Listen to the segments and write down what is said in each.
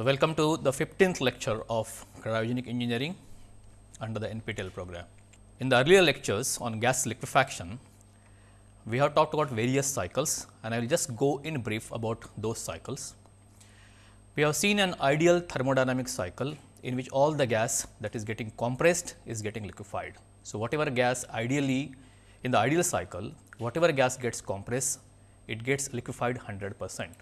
So, welcome to the 15th lecture of cryogenic engineering under the NPTEL program. In the earlier lectures on gas liquefaction, we have talked about various cycles and I will just go in brief about those cycles. We have seen an ideal thermodynamic cycle in which all the gas that is getting compressed is getting liquefied. So, whatever gas ideally in the ideal cycle, whatever gas gets compressed, it gets liquefied 100 percent.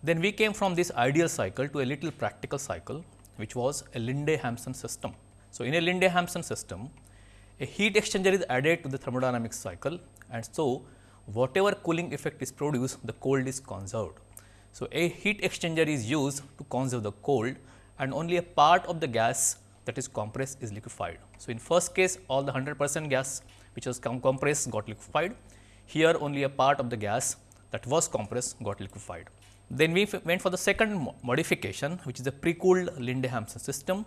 Then we came from this ideal cycle to a little practical cycle, which was a Linde-Hampson system. So, in a Linde-Hampson system, a heat exchanger is added to the thermodynamic cycle and so whatever cooling effect is produced, the cold is conserved. So, a heat exchanger is used to conserve the cold and only a part of the gas that is compressed is liquefied. So, in first case all the 100 percent gas which was compressed got liquefied, here only a part of the gas that was compressed got liquefied. Then we went for the second modification which is a pre-cooled Linde-Hampson system.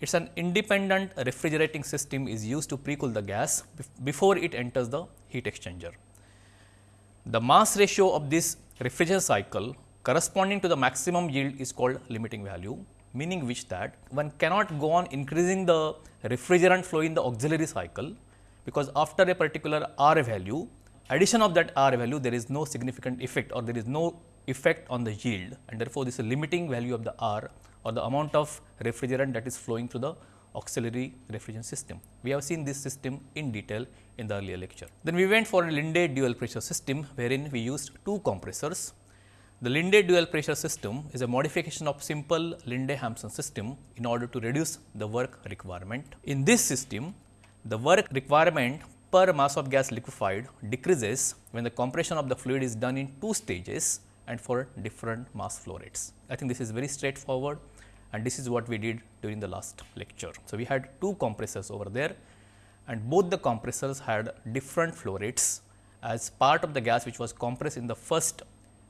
It is an independent refrigerating system is used to pre-cool the gas before it enters the heat exchanger. The mass ratio of this refrigerant cycle corresponding to the maximum yield is called limiting value, meaning which that one cannot go on increasing the refrigerant flow in the auxiliary cycle, because after a particular R value, addition of that R value there is no significant effect or there is no effect on the yield and therefore, this is a limiting value of the R or the amount of refrigerant that is flowing through the auxiliary refrigerant system. We have seen this system in detail in the earlier lecture. Then we went for a Linde dual pressure system wherein we used two compressors. The Linde dual pressure system is a modification of simple Linde-Hampson system in order to reduce the work requirement. In this system, the work requirement per mass of gas liquefied decreases when the compression of the fluid is done in two stages and for different mass flow rates. I think this is very straightforward and this is what we did during the last lecture. So, we had two compressors over there and both the compressors had different flow rates as part of the gas which was compressed in the first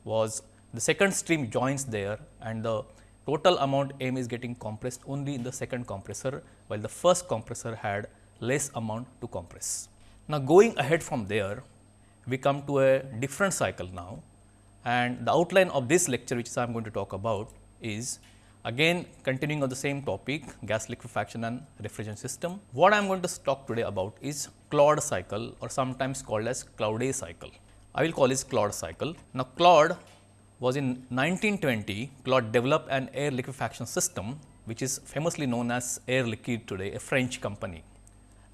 was the second stream joins there and the total amount M is getting compressed only in the second compressor, while the first compressor had less amount to compress. Now, going ahead from there, we come to a different cycle now and the outline of this lecture which I am going to talk about is again continuing on the same topic gas liquefaction and refrigerant system. What I am going to talk today about is Claude cycle or sometimes called as Claude cycle. I will call this Claude cycle. Now, Claude was in 1920 Claude developed an air liquefaction system which is famously known as Air Liquide today a French company.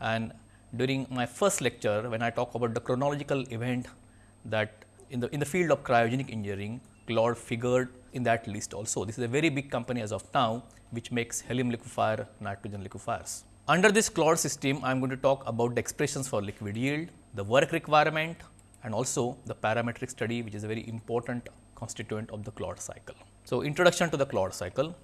And during my first lecture when I talk about the chronological event that in the in the field of cryogenic engineering Claude figured in that list also. This is a very big company as of now which makes helium liquefier, nitrogen liquefiers. Under this Claude system, I am going to talk about the expressions for liquid yield, the work requirement and also the parametric study which is a very important constituent of the Claude cycle. So, introduction to the Claude cycle.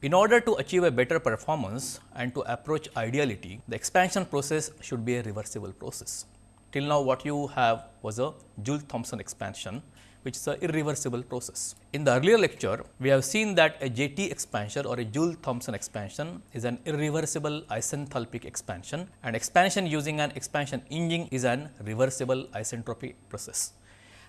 In order to achieve a better performance and to approach ideality, the expansion process should be a reversible process. Till now what you have was a Joule-Thomson expansion which is an irreversible process. In the earlier lecture, we have seen that a JT expansion or a Joule-Thomson expansion is an irreversible isenthalpic expansion and expansion using an expansion engine is an reversible isentropic process.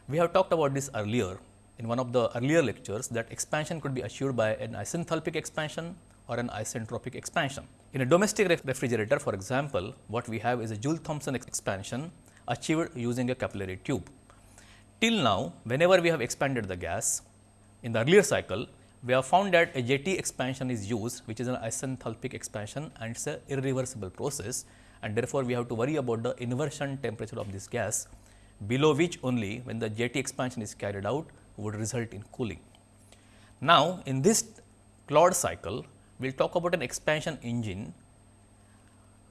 We have talked about this earlier in one of the earlier lectures that expansion could be assured by an isenthalpic expansion or an isentropic expansion. In a domestic refrigerator for example, what we have is a Joule-Thomson expansion achieved using a capillary tube. Till now, whenever we have expanded the gas, in the earlier cycle, we have found that a JT expansion is used, which is an isenthalpic expansion and it is a irreversible process and therefore, we have to worry about the inversion temperature of this gas, below which only when the JT expansion is carried out would result in cooling. Now, in this Claude cycle, we will talk about an expansion engine,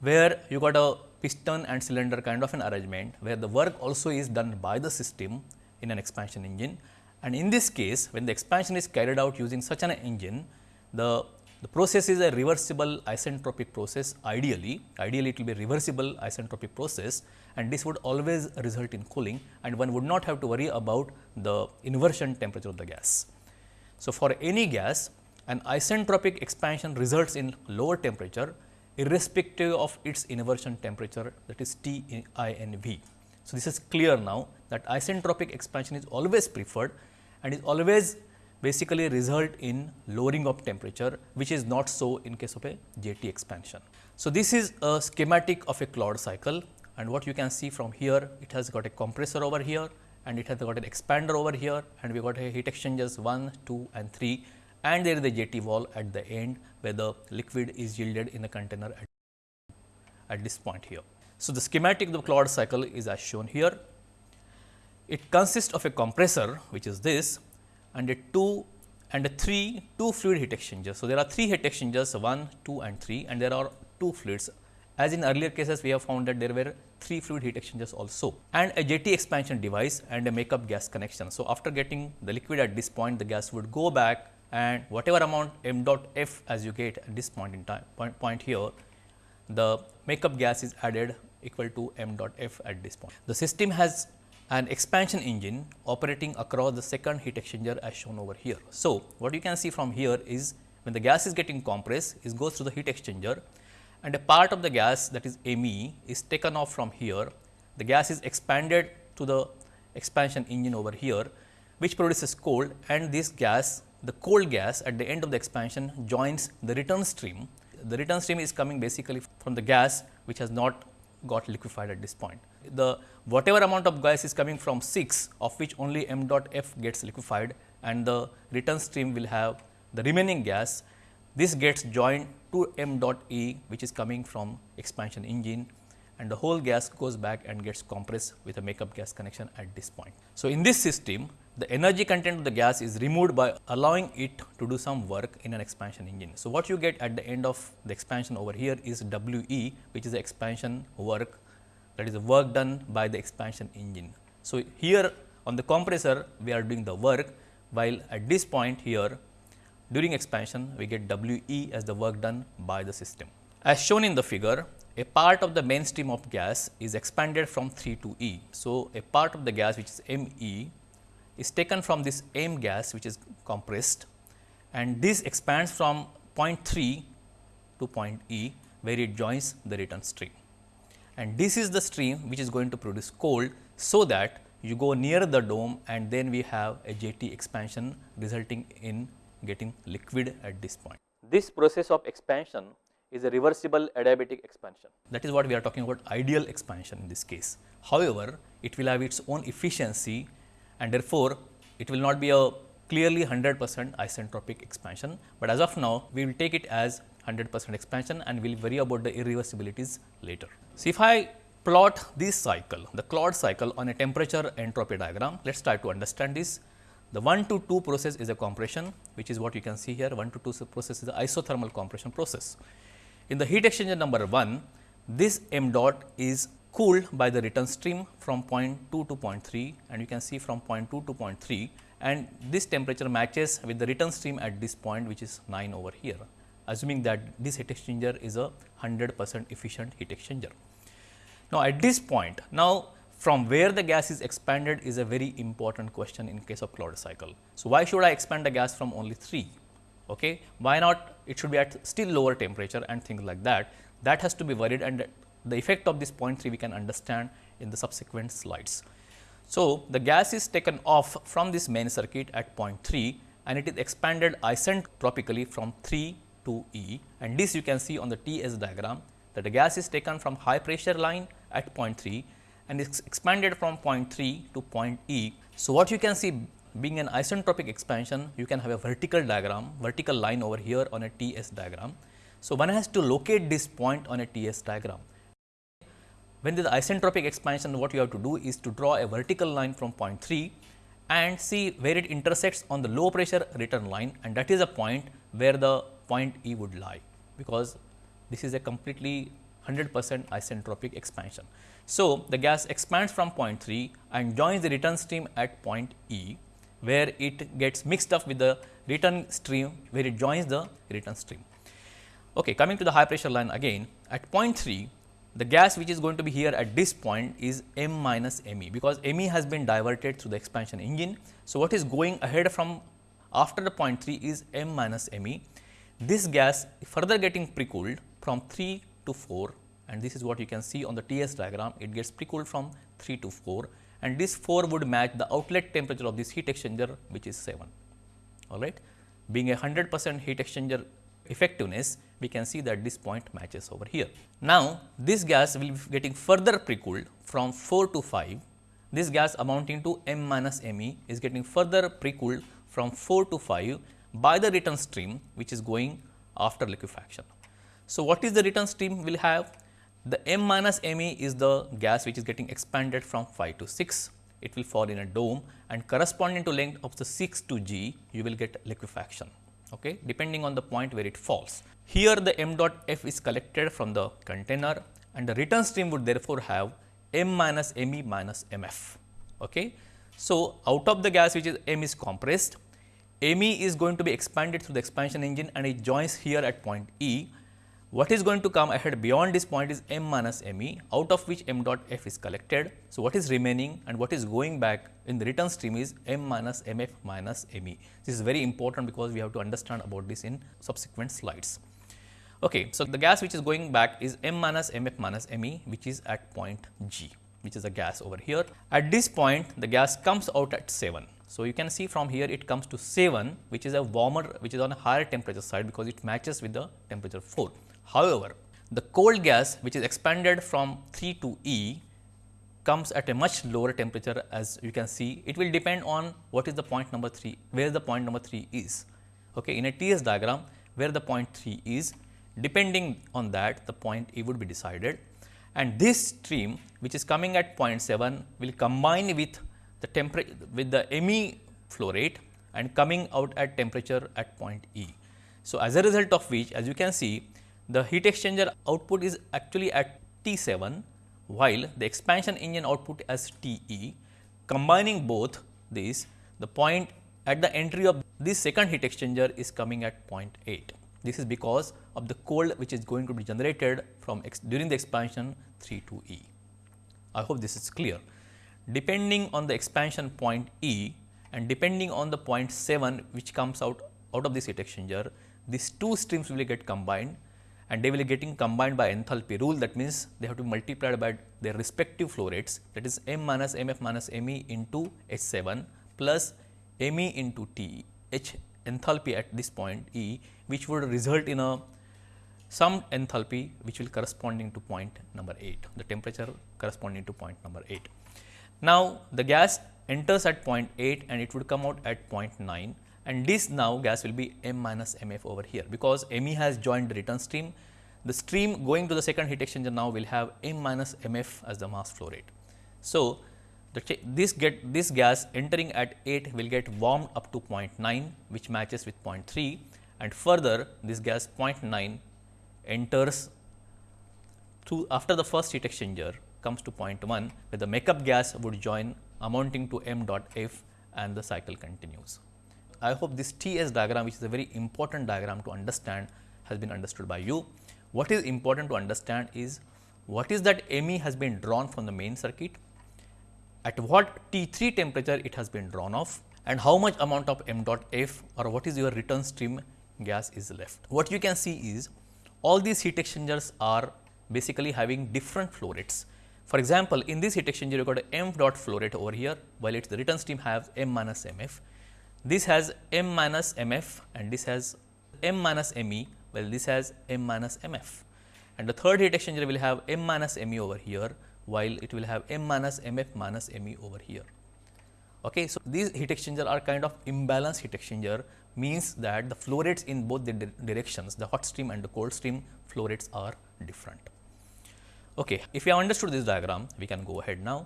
where you got a piston and cylinder kind of an arrangement, where the work also is done by the system in an expansion engine. And in this case, when the expansion is carried out using such an engine, the, the process is a reversible isentropic process ideally, ideally it will be reversible isentropic process and this would always result in cooling and one would not have to worry about the inversion temperature of the gas. So, for any gas an isentropic expansion results in lower temperature irrespective of its inversion temperature that is T I N V. So, this is clear now that isentropic expansion is always preferred and is always basically result in lowering of temperature which is not so in case of a JT expansion. So, this is a schematic of a Claude cycle and what you can see from here it has got a compressor over here and it has got an expander over here and we got a heat exchangers 1, 2 and 3 and there is a JT valve at the end where the liquid is yielded in the container at, at this point here. So, the schematic of the Claude cycle is as shown here. It consists of a compressor which is this and a 2 and a 3 two fluid heat exchangers. So, there are 3 heat exchangers 1, 2 and 3 and there are 2 fluids. As in earlier cases we have found that there were 3 fluid heat exchangers also and a JT expansion device and a makeup gas connection. So, after getting the liquid at this point the gas would go back and whatever amount m dot f as you get at this point in time point, point here the makeup gas is added equal to m dot f at this point. The system has an expansion engine operating across the second heat exchanger as shown over here. So, what you can see from here is when the gas is getting compressed it goes through the heat exchanger and a part of the gas that is ME is taken off from here. The gas is expanded to the expansion engine over here which produces cold and this gas the cold gas at the end of the expansion joins the return stream. The return stream is coming basically from the gas which has not got liquefied at this point. The whatever amount of gas is coming from 6 of which only m dot f gets liquefied and the return stream will have the remaining gas. This gets joined to m dot e which is coming from expansion engine and the whole gas goes back and gets compressed with a makeup gas connection at this point. So, in this system the energy content of the gas is removed by allowing it to do some work in an expansion engine. So, what you get at the end of the expansion over here is W e which is the expansion work that is the work done by the expansion engine. So, here on the compressor we are doing the work while at this point here during expansion we get W e as the work done by the system. As shown in the figure a part of the main stream of gas is expanded from 3 to E. So, a part of the gas which is M e is taken from this M gas which is compressed and this expands from point 3 to point E where it joins the return stream. And this is the stream which is going to produce cold so that you go near the dome and then we have a JT expansion resulting in getting liquid at this point. This process of expansion is a reversible adiabatic expansion. That is what we are talking about ideal expansion in this case. However, it will have its own efficiency and therefore, it will not be a clearly 100 percent isentropic expansion, but as of now we will take it as 100 percent expansion and we will worry about the irreversibilities later. So, if I plot this cycle, the Claude cycle on a temperature entropy diagram, let us try to understand this. The 1 to 2 process is a compression, which is what you can see here 1 to 2 process is the isothermal compression process. In the heat exchanger number 1, this m dot is cooled by the return stream from point 2 to point 3 and you can see from point 2 to point 3 and this temperature matches with the return stream at this point which is 9 over here assuming that this heat exchanger is a 100 percent efficient heat exchanger. Now, at this point now from where the gas is expanded is a very important question in case of Claude cycle. So, why should I expand the gas from only 3? Okay? Why not it should be at still lower temperature and things like that that has to be worried and the effect of this 0.3 we can understand in the subsequent slides. So, the gas is taken off from this main circuit at 0.3 and it is expanded isentropically from 3 to E and this you can see on the TS diagram that the gas is taken from high pressure line at 0.3 and is expanded from 0.3 to point E. So, what you can see being an isentropic expansion you can have a vertical diagram vertical line over here on a TS diagram. So, one has to locate this point on a TS diagram. When there is isentropic expansion, what you have to do is to draw a vertical line from point 3 and see where it intersects on the low pressure return line and that is a point where the point E would lie, because this is a completely 100 percent isentropic expansion. So, the gas expands from point 3 and joins the return stream at point E, where it gets mixed up with the return stream, where it joins the return stream. Okay, coming to the high pressure line again, at point 3, the gas which is going to be here at this point is M minus ME because ME has been diverted through the expansion engine. So, what is going ahead from after the point 3 is M minus ME. This gas further getting pre-cooled from 3 to 4 and this is what you can see on the TS diagram it gets pre-cooled from 3 to 4 and this 4 would match the outlet temperature of this heat exchanger which is 7. all right. Being a 100 percent heat exchanger effectiveness, we can see that this point matches over here. Now, this gas will be getting further pre-cooled from 4 to 5. This gas amounting to M minus Me is getting further pre-cooled from 4 to 5 by the return stream which is going after liquefaction. So, what is the return stream will have? The M minus Me is the gas which is getting expanded from 5 to 6. It will fall in a dome and corresponding to length of the 6 to G, you will get liquefaction okay, depending on the point where it falls. Here the m dot f is collected from the container and the return stream would therefore have m minus me minus mf. Okay. So, out of the gas which is m is compressed, me is going to be expanded through the expansion engine and it joins here at point E what is going to come ahead beyond this point is m minus me out of which m dot f is collected. So, what is remaining and what is going back in the return stream is m minus mf minus me. This is very important because we have to understand about this in subsequent slides. Okay, so, the gas which is going back is m minus mf minus me which is at point G which is a gas over here. At this point the gas comes out at 7. So, you can see from here it comes to 7 which is a warmer which is on a higher temperature side because it matches with the temperature 4. However, the cold gas which is expanded from 3 to E comes at a much lower temperature as you can see. It will depend on what is the point number 3, where the point number 3 is. Okay. In a TS diagram, where the point 3 is, depending on that the point E would be decided. And this stream which is coming at 0.7 will combine with the temperature with the Me flow rate and coming out at temperature at point E. So, as a result of which as you can see the heat exchanger output is actually at T7 while the expansion engine output as TE. Combining both these, the point at the entry of this second heat exchanger is coming at 0.8. This is because of the cold which is going to be generated from during the expansion 3 to E. I hope this is clear. Depending on the expansion point E and depending on the point 7 which comes out out of this heat exchanger, these two streams will get combined and they will be getting combined by enthalpy rule. That means they have to be multiplied by their respective flow rates. That is m minus mf minus me into h 7 plus me into t h enthalpy at this point E which would result in a some enthalpy which will corresponding to point number 8 the temperature corresponding to point number 8. Now, the gas enters at point 8 and it would come out at point 9 and this now gas will be m minus mf over here because me has joined the return stream. The stream going to the second heat exchanger now will have m minus mf as the mass flow rate. So, this get this gas entering at 8 will get warmed up to 0.9 which matches with 0.3 and further this gas 0.9 enters through after the first heat exchanger comes to 0.1 where the makeup gas would join amounting to m dot f and the cycle continues. I hope this TS diagram which is a very important diagram to understand has been understood by you. What is important to understand is what is that ME has been drawn from the main circuit, at what T3 temperature it has been drawn off and how much amount of m dot f or what is your return stream gas is left. What you can see is all these heat exchangers are basically having different flow rates. For example, in this heat exchanger you got a m dot flow rate over here while its the return stream has m minus mf this has m minus mf and this has m minus me, well this has m minus mf. And the third heat exchanger will have m minus me over here, while it will have m minus mf minus me over here. Okay, so, these heat exchanger are kind of imbalanced heat exchanger means that the flow rates in both the di directions the hot stream and the cold stream flow rates are different. Okay, if you have understood this diagram we can go ahead now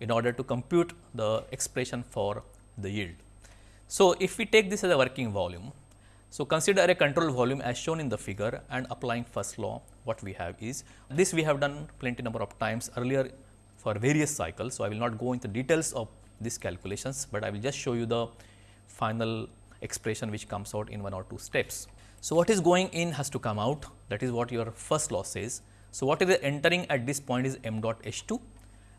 in order to compute the expression for the yield. So, if we take this as a working volume, so consider a control volume as shown in the figure and applying first law what we have is this we have done plenty number of times earlier for various cycles. So, I will not go into details of these calculations, but I will just show you the final expression which comes out in one or two steps. So, what is going in has to come out that is what your first law says. So, what is entering at this point is m dot h 2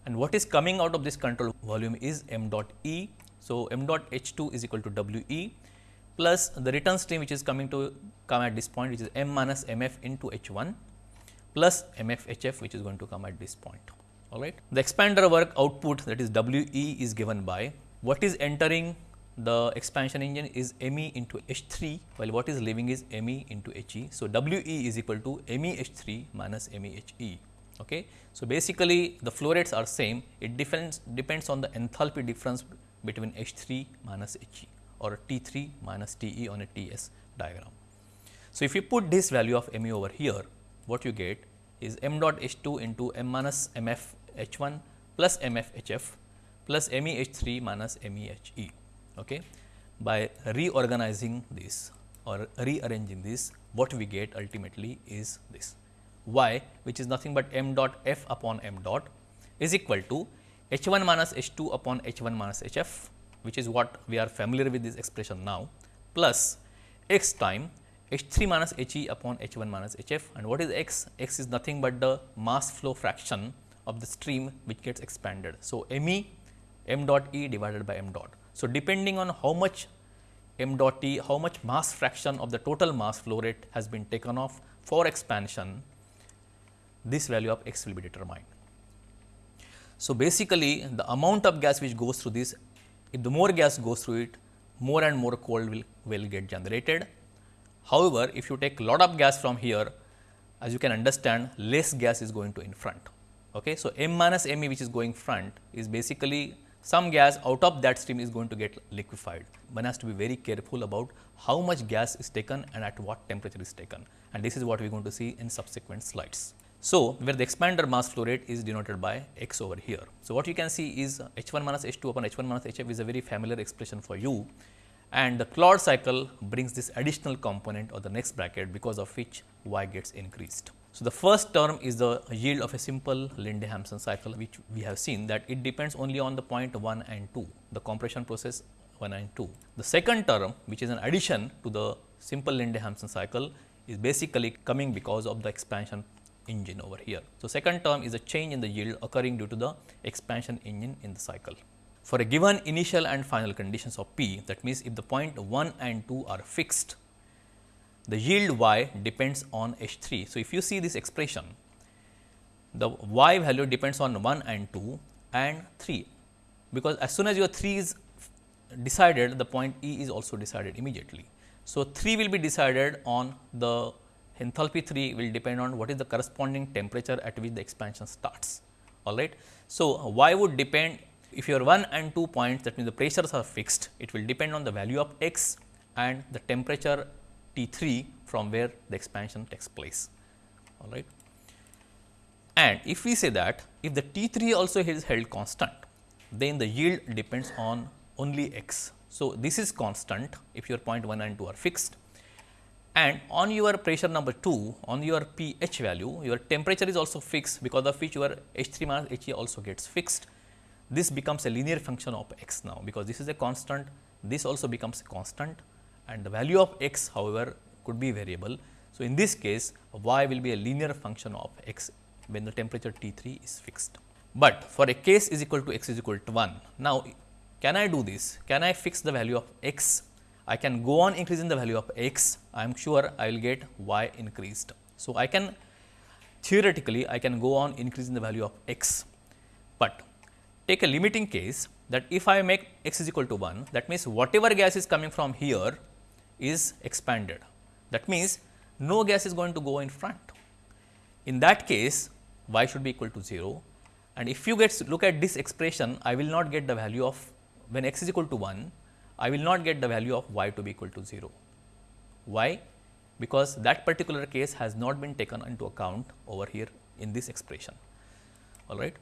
and what is coming out of this control volume is m dot e so, m dot h 2 is equal to W e plus the return stream which is coming to come at this point which is m minus m f into h 1 plus m f h f which is going to come at this point. All right. The expander work output that is W e is given by what is entering the expansion engine is ME into H3 while what is leaving is ME into HE. So, WE is equal to ME H3 minus ME HE. Okay. So, basically the flow rates are same it depends depends on the enthalpy difference between H3 minus HE or T3 minus TE on a TS diagram. So, if you put this value of ME over here what you get is m dot H2 into m minus mf H1 plus mf HF plus me H3 minus m e H e. Okay. By reorganizing this or rearranging this what we get ultimately is this y which is nothing but m dot f upon m dot is equal to h 1 minus h 2 upon h 1 minus h f which is what we are familiar with this expression now plus x time h 3 minus h e upon h 1 minus h f and what is x? x is nothing but the mass flow fraction of the stream which gets expanded. So, m e m dot e divided by m dot. So, depending on how much m dot t, how much mass fraction of the total mass flow rate has been taken off for expansion, this value of x will be determined. So, basically the amount of gas which goes through this, if the more gas goes through it, more and more cold will, will get generated. However, if you take lot of gas from here, as you can understand, less gas is going to in front. Okay. So, m minus m e which is going front is basically some gas out of that stream is going to get liquefied. One has to be very careful about how much gas is taken and at what temperature is taken and this is what we are going to see in subsequent slides. So, where the expander mass flow rate is denoted by x over here. So, what you can see is h 1 minus h 2 upon h 1 minus h f is a very familiar expression for you and the Claude cycle brings this additional component or the next bracket because of which y gets increased. So, the first term is the yield of a simple Linde-Hampson cycle which we have seen that it depends only on the point 1 and 2, the compression process 1 and 2. The second term which is an addition to the simple Linde-Hampson cycle is basically coming because of the expansion engine over here. So, second term is a change in the yield occurring due to the expansion engine in the cycle. For a given initial and final conditions of P that means, if the point 1 and 2 are fixed, the yield y depends on H 3. So, if you see this expression, the y value depends on 1 and 2 and 3, because as soon as your 3 is decided, the point E is also decided immediately. So, 3 will be decided on the enthalpy 3 will depend on what is the corresponding temperature at which the expansion starts. All right. So, y would depend if your 1 and 2 points that means the pressures are fixed, it will depend on the value of x and the temperature T 3 from where the expansion takes place. All right. And if we say that if the T 3 also is held constant, then the yield depends on only x. So, this is constant if your point 1 and 2 are fixed and on your pressure number 2 on your pH value your temperature is also fixed because of which your H 3 minus H e also gets fixed. This becomes a linear function of x now because this is a constant this also becomes a constant and the value of x however could be variable. So, in this case y will be a linear function of x when the temperature T 3 is fixed. But for a case is equal to x is equal to 1. Now, can I do this? Can I fix the value of x I can go on increasing the value of x, I am sure I will get y increased. So, I can theoretically I can go on increasing the value of x, but take a limiting case that if I make x is equal to 1 that means whatever gas is coming from here is expanded. That means, no gas is going to go in front. In that case y should be equal to 0 and if you get look at this expression I will not get the value of when x is equal to 1 I will not get the value of y to be equal to 0. Why? Because that particular case has not been taken into account over here in this expression. All right.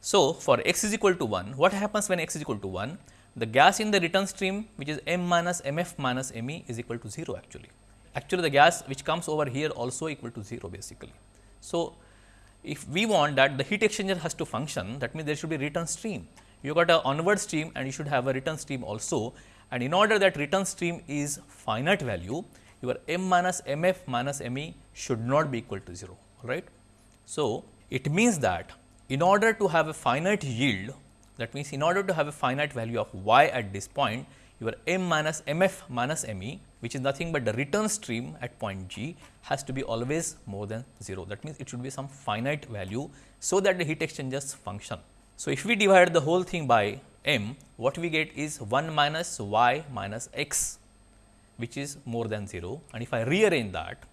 So, for x is equal to 1, what happens when x is equal to 1? The gas in the return stream which is m minus mf minus me is equal to 0 actually. Actually, the gas which comes over here also equal to 0 basically. So, if we want that the heat exchanger has to function that means there should be return stream. You got a onward stream and you should have a return stream also and in order that return stream is finite value your m minus mf minus me should not be equal to 0 right. So, it means that in order to have a finite yield that means in order to have a finite value of y at this point your m minus mf minus me which is nothing but the return stream at point g has to be always more than 0 that means it should be some finite value so that the heat exchangers function. So, if we divide the whole thing by m, what we get is 1 minus y minus x, which is more than 0. And if I rearrange that,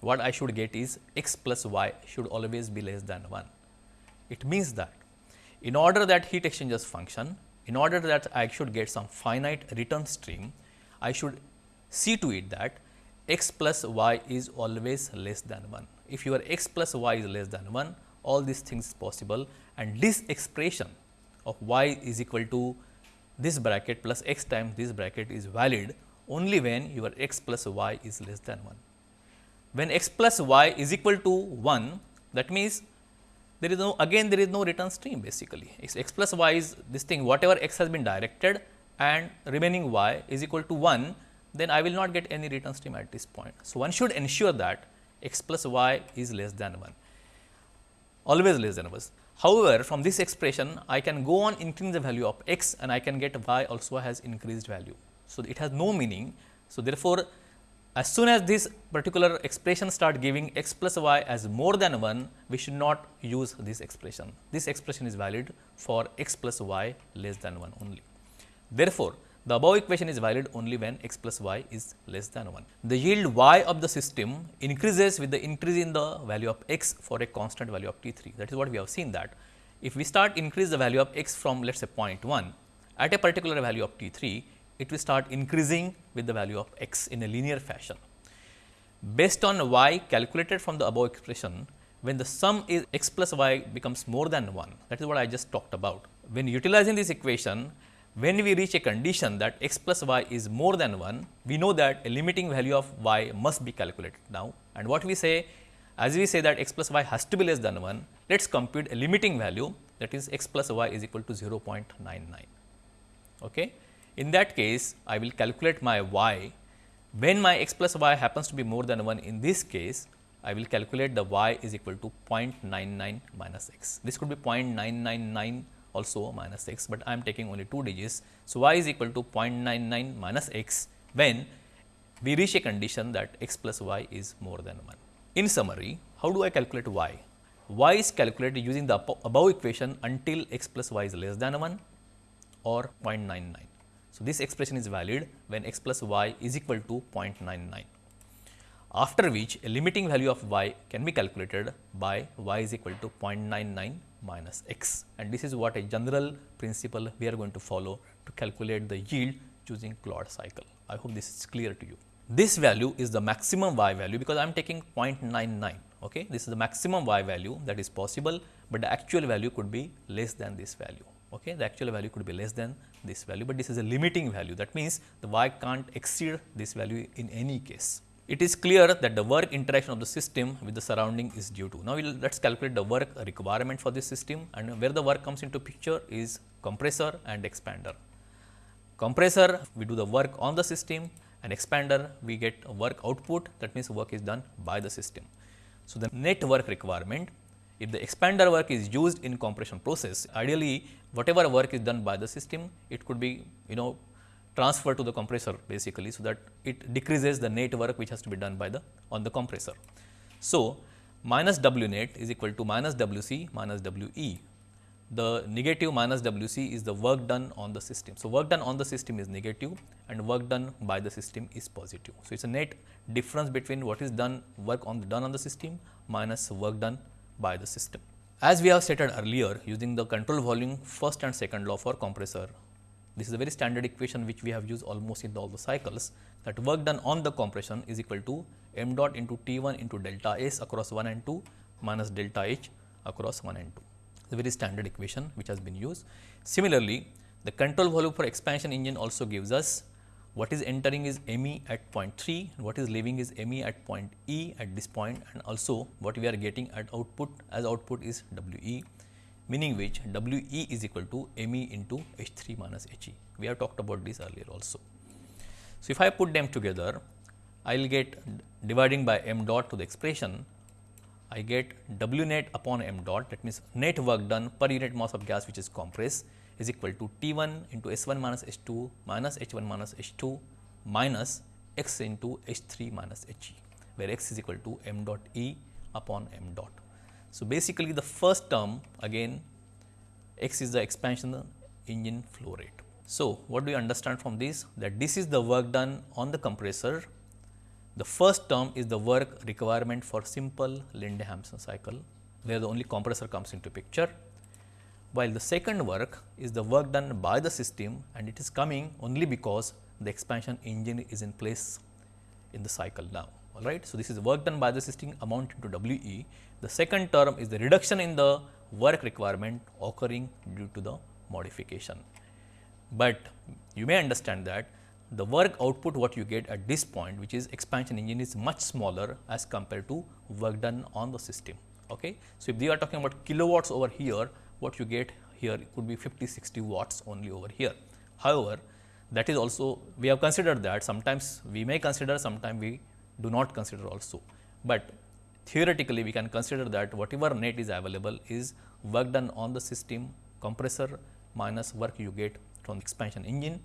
what I should get is x plus y should always be less than 1. It means that in order that heat exchangers function, in order that I should get some finite return stream, I should see to it that x plus y is always less than 1. If your x plus y is less than 1, all these things is possible and this expression of y is equal to this bracket plus x times this bracket is valid only when your x plus y is less than 1. When x plus y is equal to 1, that means there is no again there is no return stream basically x, x plus y is this thing whatever x has been directed and remaining y is equal to 1 then I will not get any return stream at this point. So, one should ensure that x plus y is less than 1 always less than 1. However, from this expression I can go on increasing the value of x and I can get y also has increased value. So, it has no meaning. So, therefore, as soon as this particular expression start giving x plus y as more than 1, we should not use this expression. This expression is valid for x plus y less than 1 only. Therefore, the above equation is valid only when x plus y is less than 1. The yield y of the system increases with the increase in the value of x for a constant value of T 3. That is what we have seen that if we start increase the value of x from let us say 0.1 at a particular value of T 3, it will start increasing with the value of x in a linear fashion. Based on y calculated from the above expression, when the sum is x plus y becomes more than 1, that is what I just talked about. When utilizing this equation, when we reach a condition that x plus y is more than 1, we know that a limiting value of y must be calculated now. And what we say, as we say that x plus y has to be less than 1, let us compute a limiting value that is x plus y is equal to 0.99. Okay. In that case, I will calculate my y. When my x plus y happens to be more than 1 in this case, I will calculate the y is equal to 0.99 minus x. This could be 0.999 also minus x, but I am taking only 2 digits. So, y is equal to 0.99 minus x when we reach a condition that x plus y is more than 1. In summary, how do I calculate y? y is calculated using the above equation until x plus y is less than 1 or 0.99. So, this expression is valid when x plus y is equal to 0.99 after which a limiting value of y can be calculated by y is equal to 0.99 minus x and this is what a general principle we are going to follow to calculate the yield using Claude cycle. I hope this is clear to you. This value is the maximum y value because I am taking 0.99. Okay. This is the maximum y value that is possible, but the actual value could be less than this value. Okay. The actual value could be less than this value, but this is a limiting value. That means, the y can't exceed this value in any case it is clear that the work interaction of the system with the surrounding is due to. Now, we'll, let us calculate the work requirement for this system and where the work comes into picture is compressor and expander. Compressor we do the work on the system and expander we get work output that means work is done by the system. So, the net work requirement if the expander work is used in compression process ideally whatever work is done by the system it could be you know transfer to the compressor basically. So, that it decreases the net work which has to be done by the on the compressor. So, minus W net is equal to minus W c minus W e. The negative minus W c is the work done on the system. So, work done on the system is negative and work done by the system is positive. So, it is a net difference between what is done work on the done on the system minus work done by the system. As we have stated earlier using the control volume first and second law for compressor this is a very standard equation which we have used almost in all the cycles that work done on the compression is equal to m dot into T 1 into delta S across 1 and 2 minus delta H across 1 and 2. It's a very standard equation which has been used. Similarly, the control volume for expansion engine also gives us what is entering is ME at point 3 what is leaving is ME at point E at this point and also what we are getting at output as output is WE meaning which W e is equal to m e into H 3 minus H e. We have talked about this earlier also. So, if I put them together, I will get dividing by m dot to the expression, I get W net upon m dot that means net work done per unit mass of gas which is compressed is equal to T 1 into S 1 minus H 2 minus H 1 minus H 2 minus x into H 3 minus H e, where x is equal to m dot E upon m dot. So, basically the first term again x is the expansion engine flow rate. So, what do we understand from this? That this is the work done on the compressor. The first term is the work requirement for simple Linde-Hampson cycle, where the only compressor comes into picture, while the second work is the work done by the system and it is coming only because the expansion engine is in place in the cycle now. All right. So, this is work done by the system amounting to W e. The second term is the reduction in the work requirement occurring due to the modification. But you may understand that the work output what you get at this point which is expansion engine is much smaller as compared to work done on the system. Okay. So, if we are talking about kilowatts over here what you get here could be 50 60 watts only over here. However, that is also we have considered that sometimes we may consider sometimes we do not consider also, but theoretically we can consider that whatever net is available is work done on the system compressor minus work you get from the expansion engine,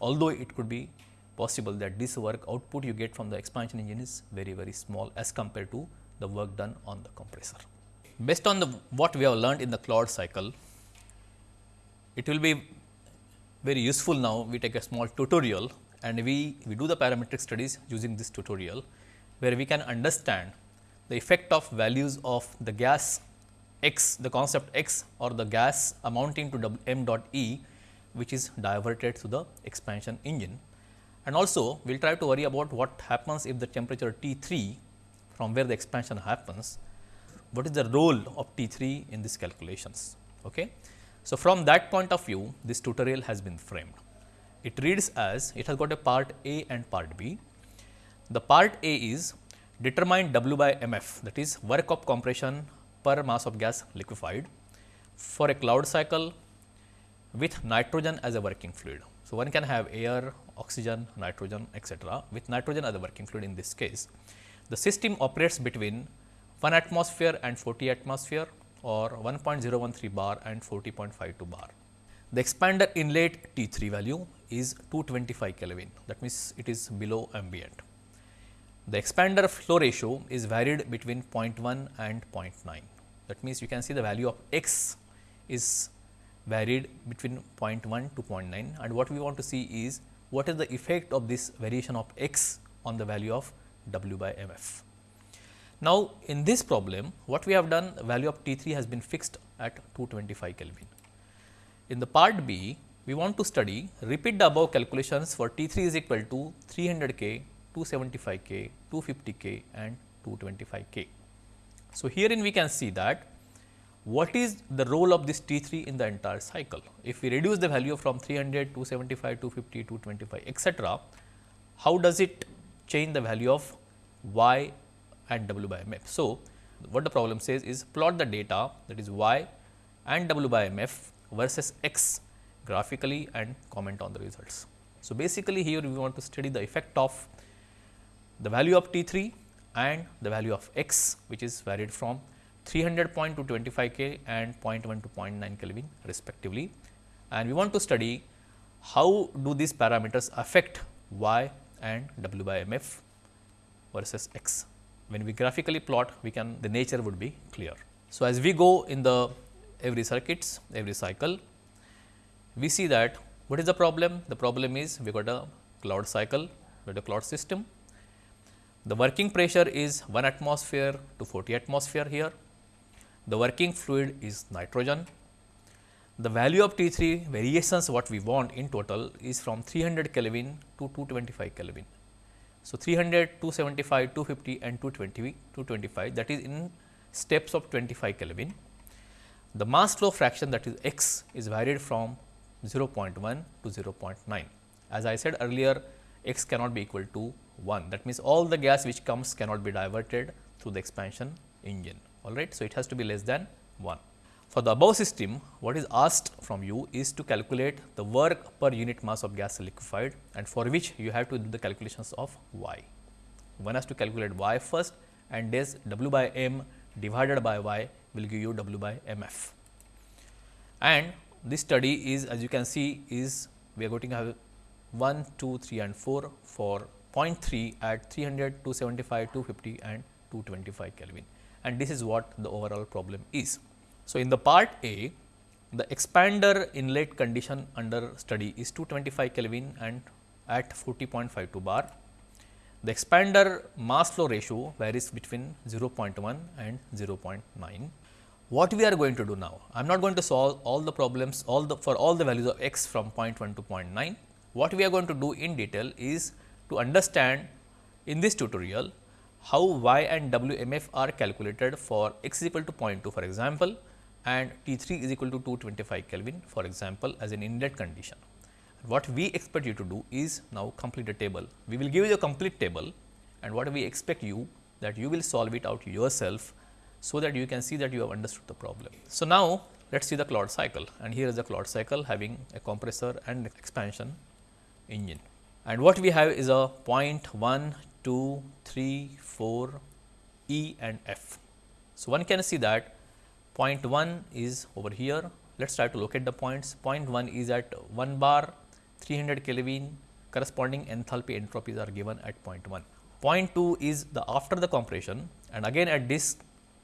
although it could be possible that this work output you get from the expansion engine is very very small as compared to the work done on the compressor. Based on the what we have learned in the Claude cycle, it will be very useful now we take a small tutorial and we, we do the parametric studies using this tutorial, where we can understand the effect of values of the gas x, the concept x or the gas amounting to m dot e, which is diverted to the expansion engine. And also we will try to worry about what happens if the temperature T 3 from where the expansion happens, what is the role of T 3 in these calculations. Okay. So, from that point of view this tutorial has been framed. It reads as it has got a part A and part B. The part A is determine W by mf that is work of compression per mass of gas liquefied for a Claude cycle with nitrogen as a working fluid. So, one can have air, oxygen, nitrogen etc., with nitrogen as a working fluid in this case. The system operates between 1 atmosphere and 40 atmosphere or 1.013 bar and 40.52 bar. The expander inlet T 3 value is 225 Kelvin that means it is below ambient. The expander flow ratio is varied between 0.1 and 0.9 that means you can see the value of x is varied between 0.1 to 0.9 and what we want to see is what is the effect of this variation of x on the value of w by m f. Now, in this problem what we have done value of T 3 has been fixed at 225 Kelvin. In the part B we want to study repeat the above calculations for T 3 is equal to 300 K, 275 K, 250 K and 225 K. So, herein we can see that what is the role of this T 3 in the entire cycle. If we reduce the value from 300, 275, 250, 225 etc., how does it change the value of y and w by mf. So, what the problem says is plot the data that is y and w by mf versus x graphically and comment on the results. So, basically here we want to study the effect of the value of T 3 and the value of x which is varied from 300 point to 25 K and 0.1 to 0.9 Kelvin respectively. And we want to study how do these parameters affect y and w by mf versus x when we graphically plot we can the nature would be clear. So, as we go in the every circuits every cycle we see that what is the problem? The problem is we got a Claude cycle we got a Claude system. The working pressure is 1 atmosphere to 40 atmosphere here. The working fluid is nitrogen. The value of T 3 variations what we want in total is from 300 Kelvin to 225 Kelvin. So, 300, 275, 250 and 220, 225 that is in steps of 25 Kelvin. The mass flow fraction that is x is varied from 0.1 to 0.9. As I said earlier x cannot be equal to 1 that means, all the gas which comes cannot be diverted through the expansion engine all right. So, it has to be less than 1. For the above system, what is asked from you is to calculate the work per unit mass of gas liquefied and for which you have to do the calculations of y. One has to calculate y first and this w by m divided by y will give you w by m f. And this study is as you can see is we are going to have 1, 2, 3 and 4 for 0.3 at 300, 275, 250 and 225 Kelvin and this is what the overall problem is. So, in the part A, the expander inlet condition under study is 225 Kelvin and at 40.52 bar. The expander mass flow ratio varies between 0.1 and 0.9. What we are going to do now? I am not going to solve all the problems all the for all the values of x from 0.1 to 0.9. What we are going to do in detail is to understand in this tutorial how y and WMF are calculated for x is equal to 0.2 for example, and T 3 is equal to 225 Kelvin for example, as an inlet condition. What we expect you to do is now complete a table. We will give you a complete table and what we expect you that you will solve it out yourself, so that you can see that you have understood the problem. So, now let us see the Claude cycle and here is the Claude cycle having a compressor and expansion engine. And what we have is a point 1, 2, 3, 4, E and F. So, one can see that point 1 is over here. Let us try to locate the points. Point 1 is at 1 bar 300 Kelvin corresponding enthalpy entropies are given at point 1. Point 2 is the after the compression and again at this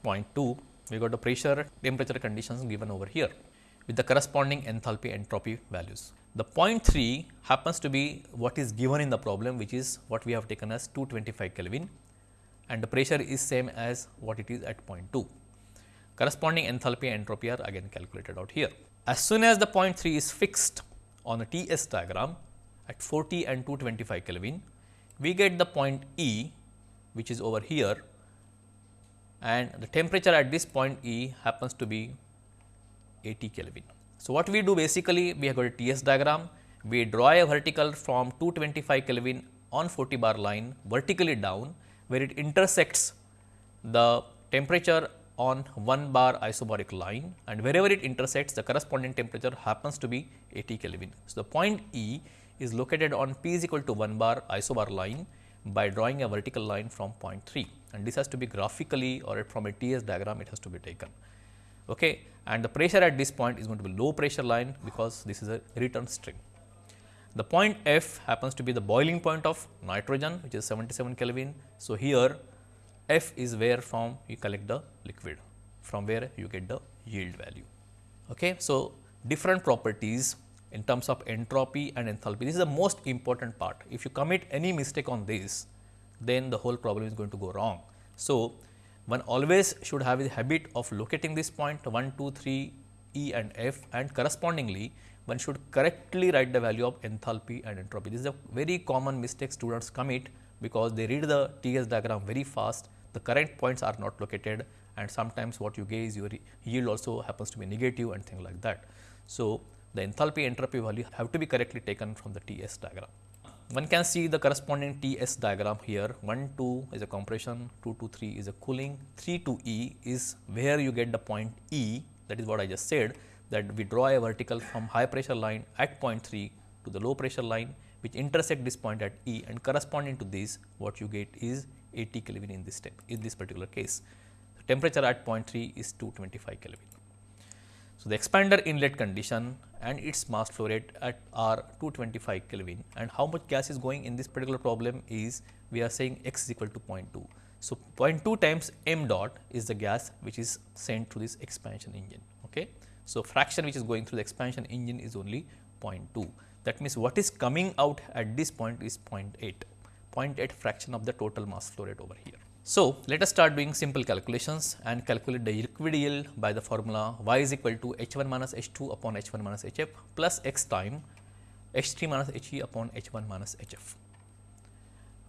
point 2 we got the pressure temperature conditions given over here with the corresponding enthalpy entropy values. The point 3 happens to be what is given in the problem which is what we have taken as 225 Kelvin and the pressure is same as what it is at point 2. Corresponding enthalpy and entropy are again calculated out here. As soon as the point 3 is fixed on a TS diagram at 40 and 225 Kelvin, we get the point E which is over here and the temperature at this point E happens to be 80 Kelvin. So, what we do basically we have got a TS diagram, we draw a vertical from 225 Kelvin on 40 bar line vertically down where it intersects the temperature on 1 bar isobaric line and wherever it intersects the corresponding temperature happens to be 80 Kelvin. So, the point E is located on P is equal to 1 bar isobar line by drawing a vertical line from point 3 and this has to be graphically or from a TS diagram it has to be taken. Okay and the pressure at this point is going to be low pressure line because this is a return stream. The point F happens to be the boiling point of nitrogen which is 77 Kelvin. So, here F is where from you collect the liquid from where you get the yield value. Okay. So, different properties in terms of entropy and enthalpy this is the most important part. If you commit any mistake on this then the whole problem is going to go wrong. So, one always should have the habit of locating this point 1, 2, 3 E and F and correspondingly one should correctly write the value of enthalpy and entropy. This is a very common mistake students commit because they read the TS diagram very fast, the correct points are not located and sometimes what you get is your yield also happens to be negative and things like that. So, the enthalpy entropy value have to be correctly taken from the TS diagram. One can see the corresponding TS diagram here 1 2 is a compression 2 to 3 is a cooling 3 to E is where you get the point E that is what I just said that we draw a vertical from high pressure line at point 3 to the low pressure line which intersect this point at E and corresponding to this what you get is 80 Kelvin in this step in this particular case. The temperature at point 3 is 225 Kelvin. So, the expander inlet condition and its mass flow rate at are 225 Kelvin and how much gas is going in this particular problem is we are saying x is equal to 0.2. So, 0.2 times m dot is the gas which is sent through this expansion engine. Okay. So, fraction which is going through the expansion engine is only 0.2. That means, what is coming out at this point is 0.8, 0.8 fraction of the total mass flow rate over here. So, let us start doing simple calculations and calculate the liquid yield by the formula y is equal to h 1 minus h 2 upon h 1 minus h f plus x time h 3 minus h e upon h 1 minus h f,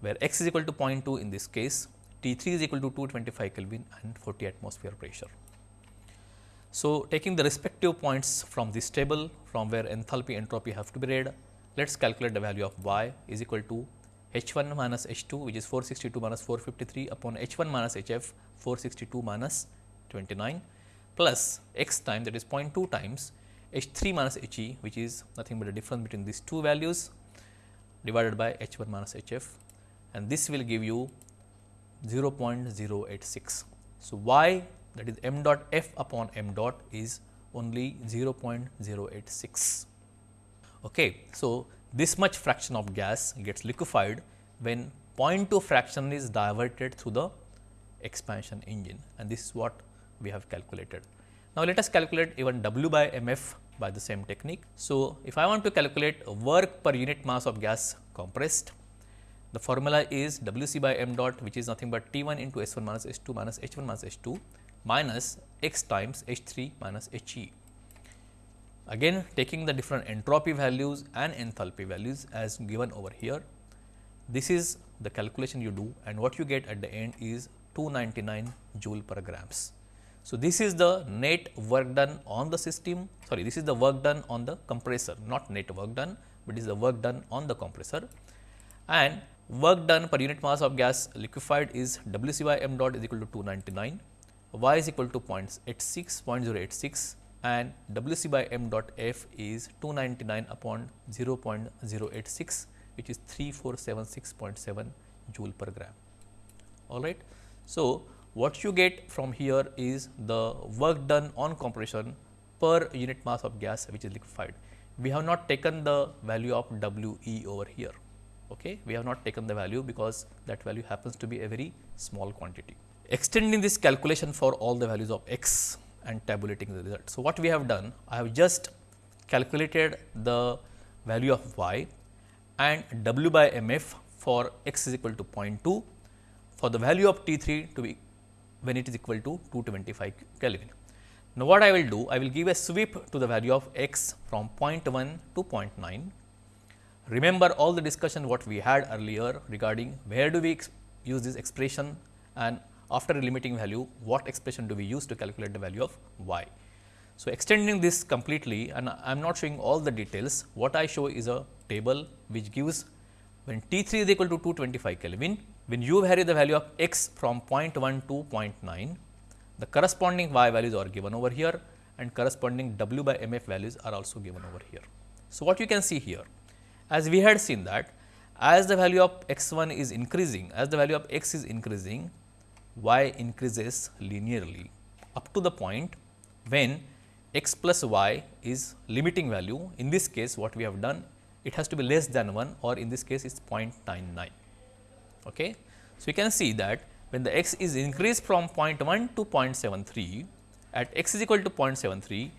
where x is equal to 0.2 in this case, T 3 is equal to 225 Kelvin and 40 atmosphere pressure. So, taking the respective points from this table from where enthalpy entropy have to be read, let us calculate the value of y is equal to h 1 minus h 2 which is 462 minus 453 upon h 1 minus h f 462 minus 29 plus x time that is 0.2 times h 3 minus h e which is nothing but the difference between these two values divided by h 1 minus h f and this will give you 0.086. So, y that is m dot f upon m dot is only 0.086. Okay. So, this much fraction of gas gets liquefied when 0.2 fraction is diverted through the expansion engine and this is what we have calculated. Now, let us calculate even W by mf by the same technique. So, if I want to calculate work per unit mass of gas compressed, the formula is W c by m dot which is nothing but T 1 into S 1 minus S2 minus H 1 minus H 2 minus x times H 3 minus H e. Again taking the different entropy values and enthalpy values as given over here. This is the calculation you do and what you get at the end is 299 joule per grams. So, this is the net work done on the system sorry this is the work done on the compressor not net work done, but is the work done on the compressor and work done per unit mass of gas liquefied is W c by m dot is equal to 299, y is equal to 0.86, 0.086 and W c by m dot f is 299 upon 0.086 which is 3476.7 joule per gram. All right. So, what you get from here is the work done on compression per unit mass of gas which is liquefied. We have not taken the value of W e over here. Okay. We have not taken the value because that value happens to be a very small quantity. Extending this calculation for all the values of x and tabulating the result. So, what we have done? I have just calculated the value of y and W by m f for x is equal to 0.2 for the value of T 3 to be when it is equal to 225 Kelvin. Now, what I will do? I will give a sweep to the value of x from 0.1 to 0.9. Remember all the discussion what we had earlier regarding where do we use this expression and after a limiting value what expression do we use to calculate the value of y. So, extending this completely and I am not showing all the details, what I show is a table which gives when T 3 is equal to 225 Kelvin, when you vary the value of x from 0.1 to 0.9, the corresponding y values are given over here and corresponding w by m f values are also given over here. So, what you can see here, as we had seen that as the value of x 1 is increasing, as the value of x is increasing, y increases linearly up to the point when x plus y is limiting value. In this case, what we have done it has to be less than 1 or in this case it is 0.99. Okay. So, you can see that when the x is increased from 0.1 to 0.73 at x is equal to 0.73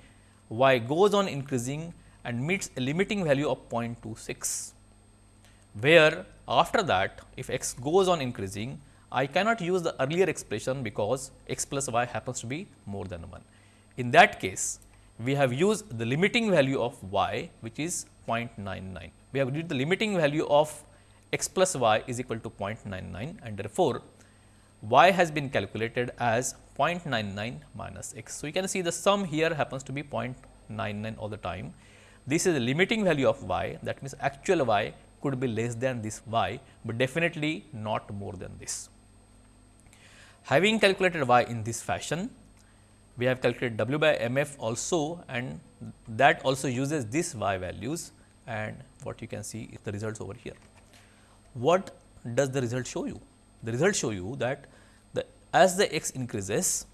y goes on increasing and meets a limiting value of 0.26 where after that if x goes on increasing I cannot use the earlier expression because x plus y happens to be more than 1. In that case we have used the limiting value of y which is 0.99. We have used the limiting value of x plus y is equal to 0.99 and therefore, y has been calculated as 0.99 minus x. So, you can see the sum here happens to be 0.99 all the time. This is the limiting value of y that means actual y could be less than this y, but definitely not more than this. Having calculated y in this fashion, we have calculated W by m f also and that also uses this y values and what you can see is the results over here. What does the result show you? The result show you that the as the x increases,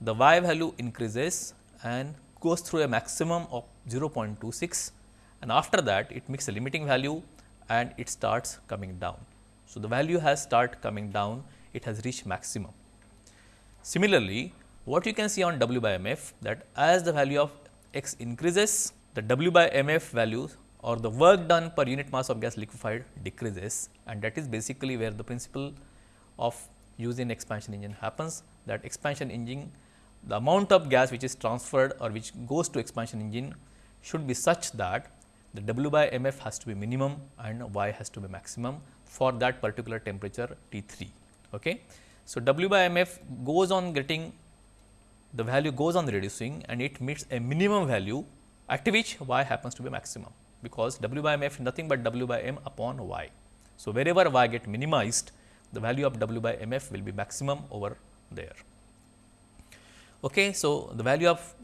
the y value increases and goes through a maximum of 0.26 and after that it makes a limiting value and it starts coming down. So, the value has start coming down, it has reached maximum. Similarly, what you can see on W by mf that as the value of x increases, the W by mf values or the work done per unit mass of gas liquefied decreases and that is basically where the principle of using expansion engine happens that expansion engine the amount of gas which is transferred or which goes to expansion engine should be such that the W by mf has to be minimum and y has to be maximum for that particular temperature T 3. Okay. So, W by mf goes on getting the value goes on reducing and it meets a minimum value at which y happens to be maximum because w by m f is nothing but w by m upon y. So, wherever y get minimized the value of w by m f will be maximum over there. Okay, so, the value of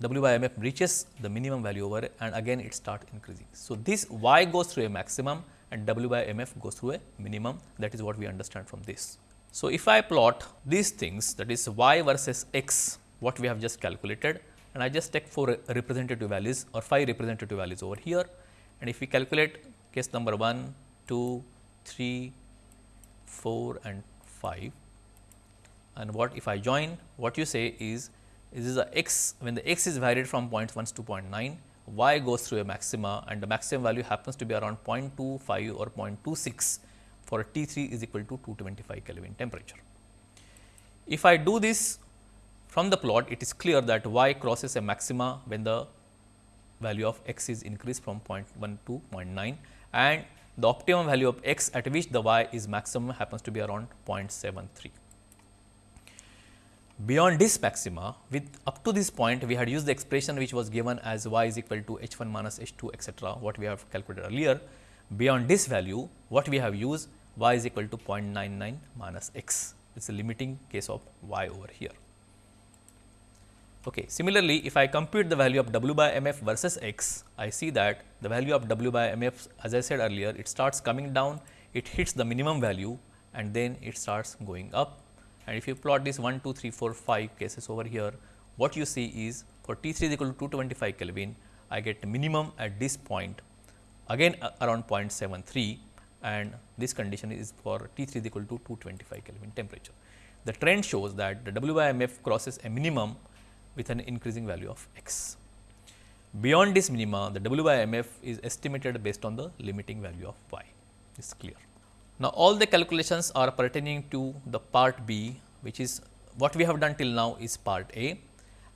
w by m f reaches the minimum value over and again it starts increasing. So, this y goes through a maximum and w by m f goes through a minimum that is what we understand from this. So, if I plot these things that is y versus x what we have just calculated and I just take 4 representative values or 5 representative values over here. And if we calculate case number 1, 2, 3, 4 and 5 and what if I join what you say is this is a x when the x is varied from 0.1 to 0.9 y goes through a maxima and the maximum value happens to be around 0.25 or 0.26 for T 3 is equal to 225 Kelvin temperature. If I do this from the plot, it is clear that y crosses a maxima when the value of x is increased from 0.1 to 0.9 and the optimum value of x at which the y is maximum happens to be around 0.73. Beyond this maxima, with up to this point we had used the expression which was given as y is equal to h 1 minus h 2 etcetera, what we have calculated earlier. Beyond this value, what we have used y is equal to 0.99 minus x, it is a limiting case of y over here. Okay. Similarly, if I compute the value of w by m f versus x, I see that the value of w by m f as I said earlier, it starts coming down, it hits the minimum value and then it starts going up. And if you plot this 1, 2, 3, 4, 5 cases over here, what you see is for T 3 is equal to 225 Kelvin, I get minimum at this point again uh, around 0.73 and this condition is for T 3 is equal to 225 Kelvin temperature. The trend shows that the W by M f crosses a minimum with an increasing value of x. Beyond this minima, the W by M f is estimated based on the limiting value of y, is clear. Now, all the calculations are pertaining to the part B, which is what we have done till now is part A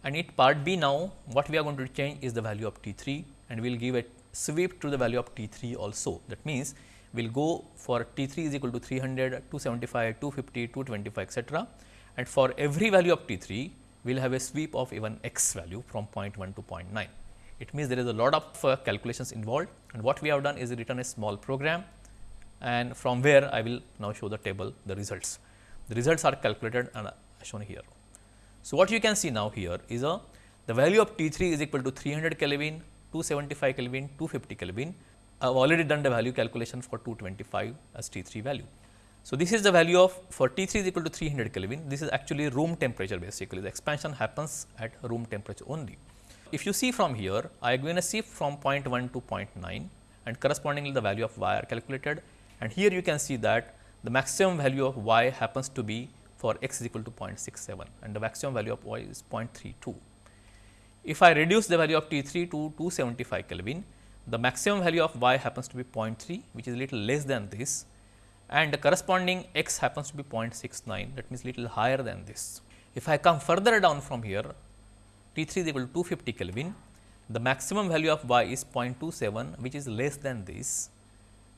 and in part B now, what we are going to change is the value of T 3 and we will give a sweep to the value of T 3 also. That means, will go for T 3 is equal to 300, 275, 250, 225 etcetera and for every value of T 3, we will have a sweep of even x value from 0.1 to 0.9. It means there is a lot of uh, calculations involved and what we have done is written a small program and from where I will now show the table the results. The results are calculated and shown here. So, what you can see now here is a the value of T 3 is equal to 300 Kelvin, 275 Kelvin, 250 Kelvin. I have already done the value calculation for 225 as T 3 value. So, this is the value of for T 3 is equal to 300 Kelvin. This is actually room temperature basically the expansion happens at room temperature only. If you see from here, I am going to shift from 0.1 to 0.9 and correspondingly the value of y are calculated and here you can see that the maximum value of y happens to be for x is equal to 0.67 and the maximum value of y is 0.32. If I reduce the value of T 3 to 275 Kelvin, the maximum value of y happens to be 0.3 which is little less than this and the corresponding x happens to be 0.69 that means little higher than this. If I come further down from here T 3 is equal to 250 Kelvin, the maximum value of y is 0.27 which is less than this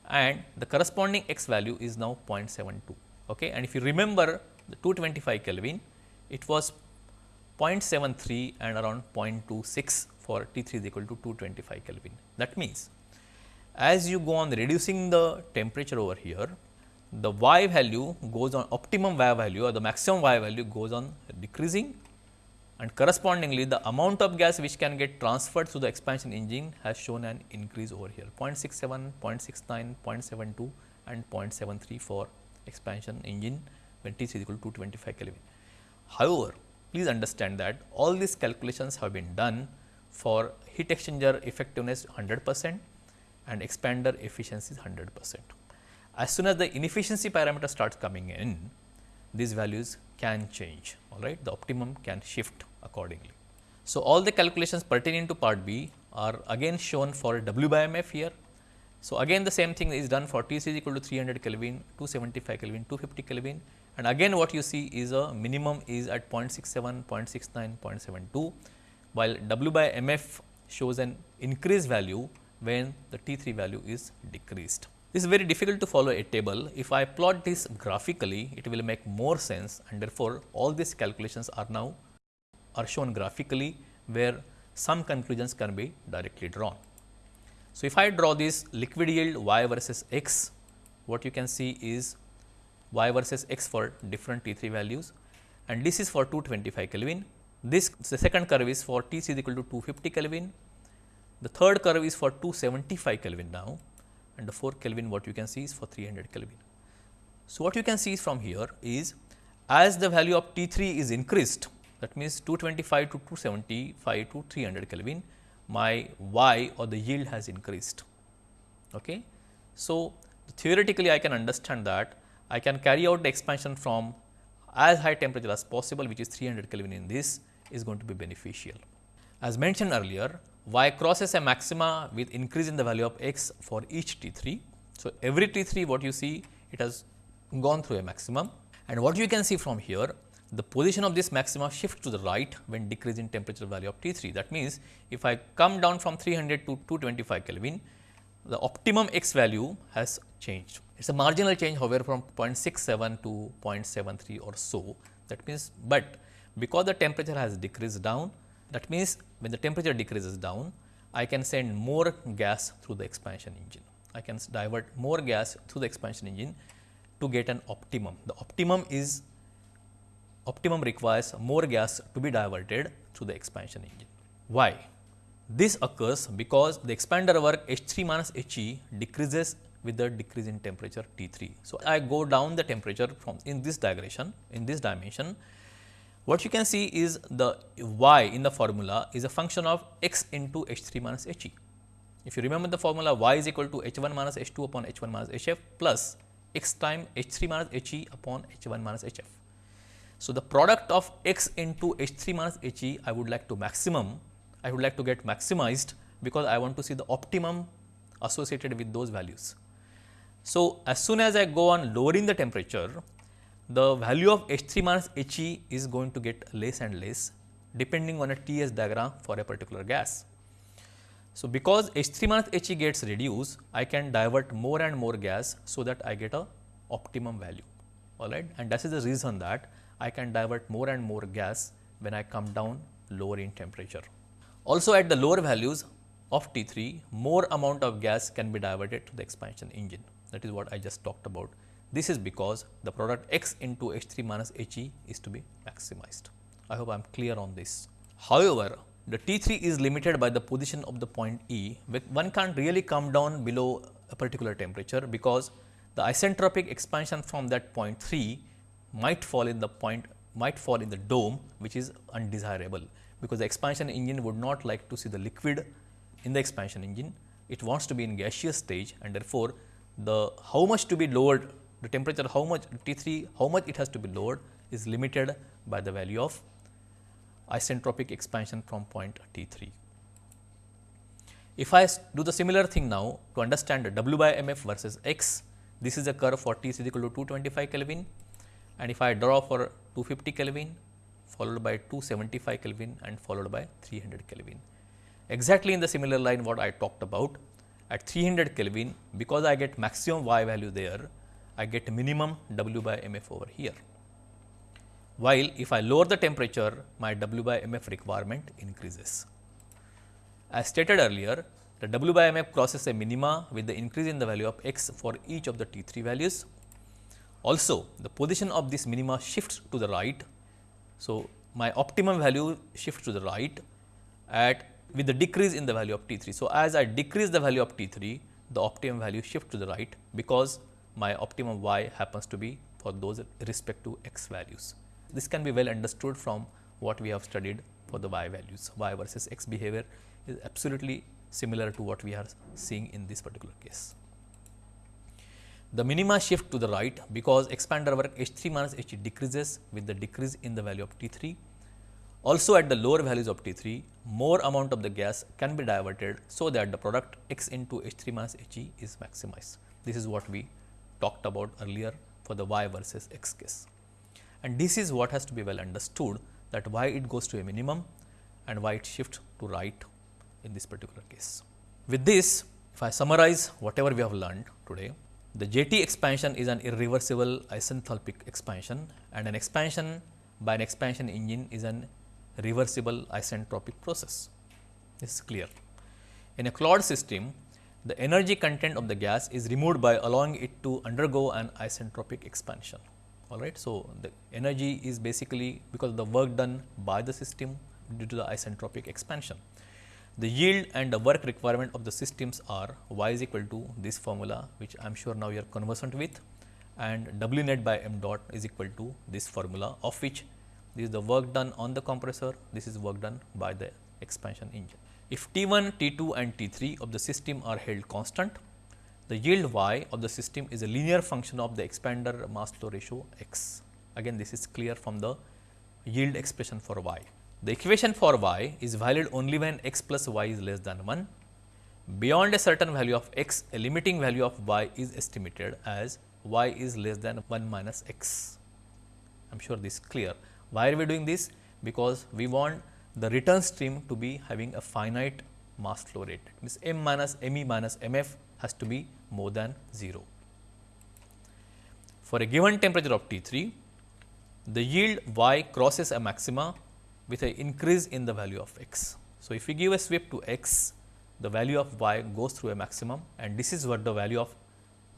and the corresponding x value is now 0.72. Okay. And if you remember the 225 Kelvin, it was 0.73 and around 0.26 for T 3 is equal to 225 Kelvin. That means, as you go on reducing the temperature over here, the y value goes on optimum y value or the maximum y value goes on decreasing and correspondingly the amount of gas which can get transferred to the expansion engine has shown an increase over here 0.67, 0.69, 0.72 and 0.73 for expansion engine when T is equal to 225 Kelvin. However, please understand that all these calculations have been done for heat exchanger effectiveness 100 percent and expander efficiency is 100 percent. As soon as the inefficiency parameter starts coming in, these values can change, all right, the optimum can shift accordingly. So, all the calculations pertaining to part B are again shown for W by M f here. So, again the same thing is done for T is equal to 300 Kelvin, 275 Kelvin, 250 Kelvin and again what you see is a minimum is at 0.67, 0.69, 0.72 while W by M f shows an increased value when the T 3 value is decreased. This is very difficult to follow a table. If I plot this graphically, it will make more sense and therefore, all these calculations are now are shown graphically where some conclusions can be directly drawn. So, if I draw this liquid yield y versus x, what you can see is y versus x for different T 3 values and this is for 225 Kelvin. This the second curve is for T c is equal to 250 Kelvin. The third curve is for 275 Kelvin now and the 4 Kelvin what you can see is for 300 Kelvin. So, what you can see from here is as the value of T 3 is increased that means 225 to 275 to 300 Kelvin my y or the yield has increased. Okay. So, theoretically I can understand that I can carry out the expansion from as high temperature as possible which is 300 Kelvin in this is going to be beneficial. As mentioned earlier, y crosses a maxima with increase in the value of x for each T 3. So, every T 3 what you see it has gone through a maximum and what you can see from here the position of this maxima shifts to the right when decrease in temperature value of T 3. That means, if I come down from 300 to 225 Kelvin, the optimum x value has changed. It is a marginal change however, from 0.67 to 0.73 or so. That means, but because the temperature has decreased down, that means, when the temperature decreases down, I can send more gas through the expansion engine. I can divert more gas through the expansion engine to get an optimum. The optimum is optimum requires more gas to be diverted through the expansion engine. Why? This occurs because the expander work H 3 minus H e decreases with the decrease in temperature T 3. So, I go down the temperature from in this digression in this dimension. What you can see is the y in the formula is a function of x into H 3 minus H e. If you remember the formula y is equal to H 1 minus H 2 upon H 1 minus H f plus x time H 3 minus H e upon H 1 minus H f. So, the product of x into H 3 minus H e I would like to maximum, I would like to get maximized because I want to see the optimum associated with those values. So, as soon as I go on lowering the temperature, the value of H 3 minus H e is going to get less and less depending on a TS diagram for a particular gas. So, because H 3 minus H e gets reduced, I can divert more and more gas so that I get a optimum value all right and that is the reason that I can divert more and more gas when I come down lower in temperature. Also at the lower values of T 3, more amount of gas can be diverted to the expansion engine. That is what I just talked about. This is because the product x into H 3 minus H e is to be maximized. I hope I am clear on this. However, the T 3 is limited by the position of the point E, one can't really come down below a particular temperature because the isentropic expansion from that point 3 might fall in the point might fall in the dome which is undesirable because the expansion engine would not like to see the liquid in the expansion engine. It wants to be in gaseous stage and therefore, the how much to be lowered the temperature how much T 3 how much it has to be lowered is limited by the value of isentropic expansion from point T 3. If I do the similar thing now to understand W by m f versus x, this is a curve for T is equal to 225 Kelvin and if I draw for 250 Kelvin followed by 275 Kelvin and followed by 300 Kelvin. Exactly in the similar line what I talked about at 300 Kelvin because I get maximum y value there I get minimum W by mf over here. While if I lower the temperature my W by mf requirement increases. As stated earlier the W by mf crosses a minima with the increase in the value of x for each of the T 3 values also, the position of this minima shifts to the right. So, my optimum value shifts to the right at with the decrease in the value of T 3. So, as I decrease the value of T 3, the optimum value shifts to the right because my optimum y happens to be for those respective x values. This can be well understood from what we have studied for the y values, y versus x behavior is absolutely similar to what we are seeing in this particular case. The minima shift to the right because expander work H 3 minus H decreases with the decrease in the value of T 3. Also at the lower values of T 3, more amount of the gas can be diverted, so that the product x into H 3 minus H e is maximized. This is what we talked about earlier for the y versus x case. And this is what has to be well understood that why it goes to a minimum and why it shifts to right in this particular case. With this, if I summarize whatever we have learned today, the JT expansion is an irreversible isenthalpic expansion and an expansion by an expansion engine is an reversible isentropic process. This is clear. In a Claude system, the energy content of the gas is removed by allowing it to undergo an isentropic expansion. All right. So, the energy is basically because of the work done by the system due to the isentropic expansion. The yield and the work requirement of the systems are y is equal to this formula which I am sure now you are conversant with and W net by m dot is equal to this formula of which this is the work done on the compressor, this is work done by the expansion engine. If T 1, T 2 and T 3 of the system are held constant, the yield y of the system is a linear function of the expander mass flow ratio x. Again this is clear from the yield expression for y. The equation for y is valid only when x plus y is less than 1. Beyond a certain value of x, a limiting value of y is estimated as y is less than 1 minus x. I am sure this is clear. Why are we doing this? Because we want the return stream to be having a finite mass flow rate. It means m minus me minus mf has to be more than 0. For a given temperature of T3, the yield y crosses a maxima with an increase in the value of x. So, if we give a sweep to x, the value of y goes through a maximum and this is what the value of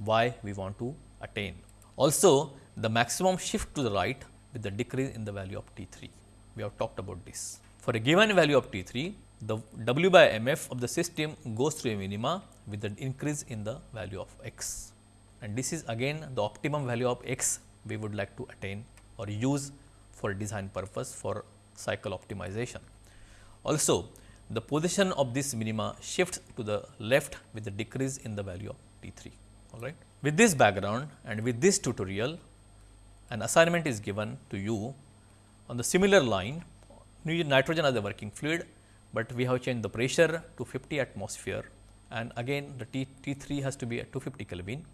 y we want to attain. Also, the maximum shift to the right with the decrease in the value of T3. We have talked about this. For a given value of T3, the W by mf of the system goes through a minima with the increase in the value of x. And this is again the optimum value of x we would like to attain or use for design purpose for cycle optimization. Also, the position of this minima shifts to the left with the decrease in the value of T3. All right. With this background and with this tutorial, an assignment is given to you on the similar line, nitrogen as the working fluid, but we have changed the pressure to 50 atmosphere and again the T, T3 has to be at 250 Kelvin,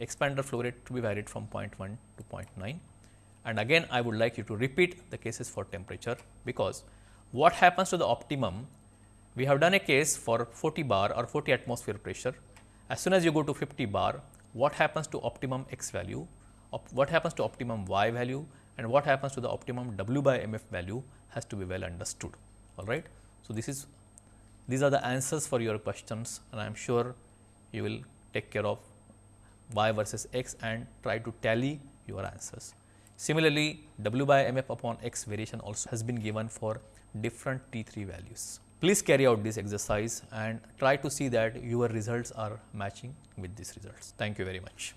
expander flow rate to be varied from 0.1 to 0.9. And again I would like you to repeat the cases for temperature, because what happens to the optimum, we have done a case for 40 bar or 40 atmosphere pressure. As soon as you go to 50 bar, what happens to optimum x value, what happens to optimum y value and what happens to the optimum w by mf value has to be well understood. All right. So, this is these are the answers for your questions and I am sure you will take care of y versus x and try to tally your answers. Similarly, w by mf upon x variation also has been given for different T3 values. Please carry out this exercise and try to see that your results are matching with these results. Thank you very much.